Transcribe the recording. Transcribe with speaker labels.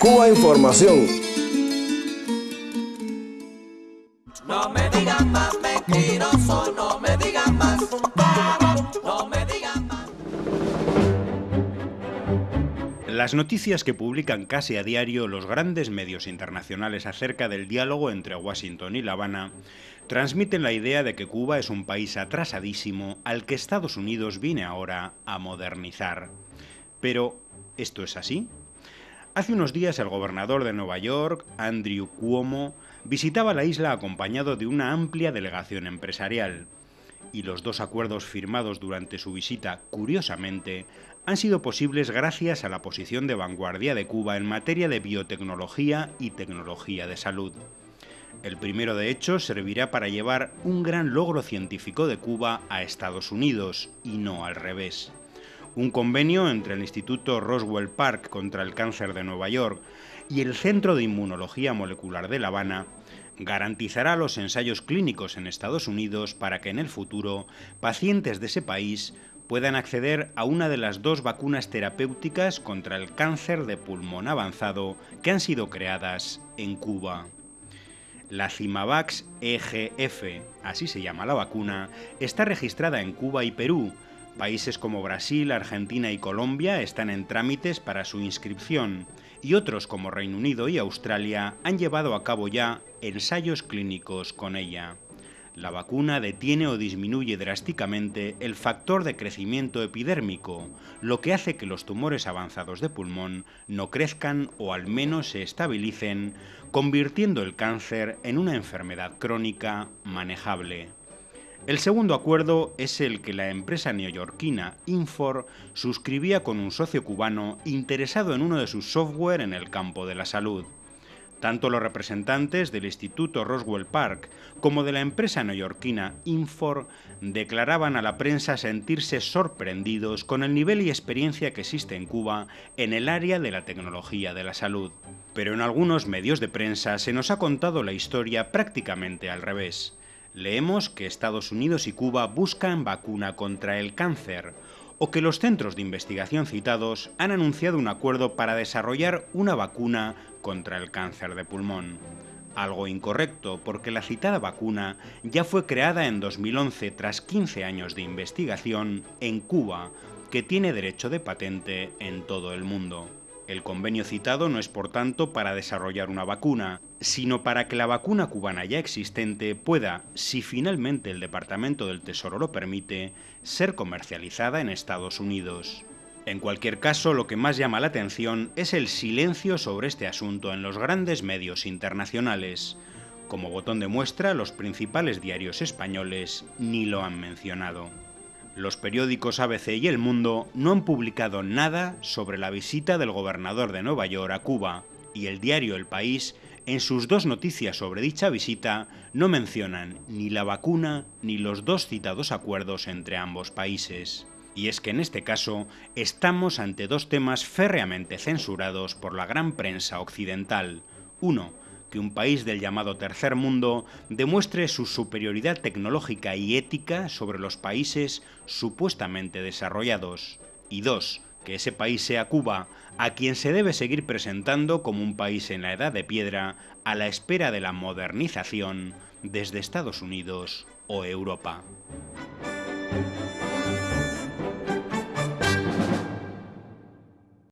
Speaker 1: Cuba Información.
Speaker 2: No me digan más mentiroso, no me digan más. No me digan más.
Speaker 3: Las noticias que publican casi a diario los grandes medios internacionales acerca del diálogo entre Washington y La Habana transmiten la idea de que Cuba es un país atrasadísimo al que Estados Unidos viene ahora a modernizar. Pero, ¿esto es así? Hace unos días el gobernador de Nueva York, Andrew Cuomo, visitaba la isla acompañado de una amplia delegación empresarial. Y los dos acuerdos firmados durante su visita, curiosamente, han sido posibles gracias a la posición de vanguardia de Cuba en materia de biotecnología y tecnología de salud. El primero, de hecho, servirá para llevar un gran logro científico de Cuba a Estados Unidos, y no al revés un convenio entre el Instituto Roswell Park contra el Cáncer de Nueva York y el Centro de Inmunología Molecular de La Habana garantizará los ensayos clínicos en Estados Unidos para que en el futuro pacientes de ese país puedan acceder a una de las dos vacunas terapéuticas contra el cáncer de pulmón avanzado que han sido creadas en Cuba. La Cimavax EGF, así se llama la vacuna, está registrada en Cuba y Perú, Países como Brasil, Argentina y Colombia están en trámites para su inscripción y otros como Reino Unido y Australia han llevado a cabo ya ensayos clínicos con ella. La vacuna detiene o disminuye drásticamente el factor de crecimiento epidérmico, lo que hace que los tumores avanzados de pulmón no crezcan o al menos se estabilicen, convirtiendo el cáncer en una enfermedad crónica manejable. El segundo acuerdo es el que la empresa neoyorquina Infor suscribía con un socio cubano interesado en uno de sus software en el campo de la salud. Tanto los representantes del Instituto Roswell Park como de la empresa neoyorquina Infor declaraban a la prensa sentirse sorprendidos con el nivel y experiencia que existe en Cuba en el área de la tecnología de la salud. Pero en algunos medios de prensa se nos ha contado la historia prácticamente al revés leemos que Estados Unidos y Cuba buscan vacuna contra el cáncer, o que los centros de investigación citados han anunciado un acuerdo para desarrollar una vacuna contra el cáncer de pulmón. Algo incorrecto, porque la citada vacuna ya fue creada en 2011 tras 15 años de investigación en Cuba, que tiene derecho de patente en todo el mundo. El convenio citado no es por tanto para desarrollar una vacuna, sino para que la vacuna cubana ya existente pueda, si finalmente el Departamento del Tesoro lo permite, ser comercializada en Estados Unidos. En cualquier caso, lo que más llama la atención es el silencio sobre este asunto en los grandes medios internacionales. Como botón de muestra, los principales diarios españoles ni lo han mencionado. Los periódicos ABC y El Mundo no han publicado nada sobre la visita del gobernador de Nueva York a Cuba, y el diario El País, en sus dos noticias sobre dicha visita, no mencionan ni la vacuna ni los dos citados acuerdos entre ambos países. Y es que en este caso estamos ante dos temas férreamente censurados por la gran prensa occidental. Uno, que un país del llamado tercer mundo demuestre su superioridad tecnológica y ética sobre los países supuestamente desarrollados. Y dos, que ese país sea Cuba, a quien se debe seguir presentando como un país en la edad de piedra a la espera de la modernización desde Estados Unidos o Europa.